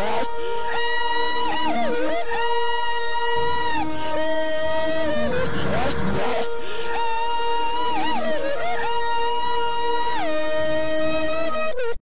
lost.